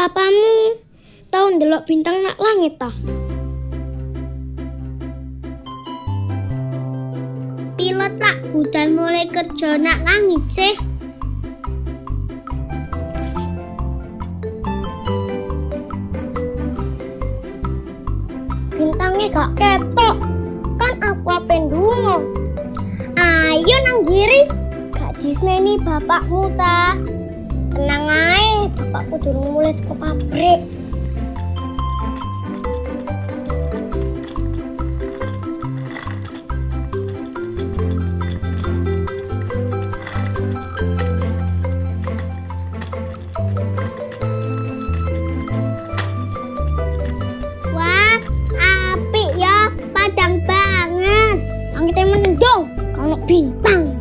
Papamu tau ndelok bintang nak langit toh? Pilot lah budal mulai kerja nak langit sih. Bintangnya gak ketok. Kan aku apa ndungo. Ayo nang giri. Gak disneni bapakmu ta. Tenang aku turun mulai ke pabrik. Wah, api ya, padang banget. Angin mendung, kalau bintang.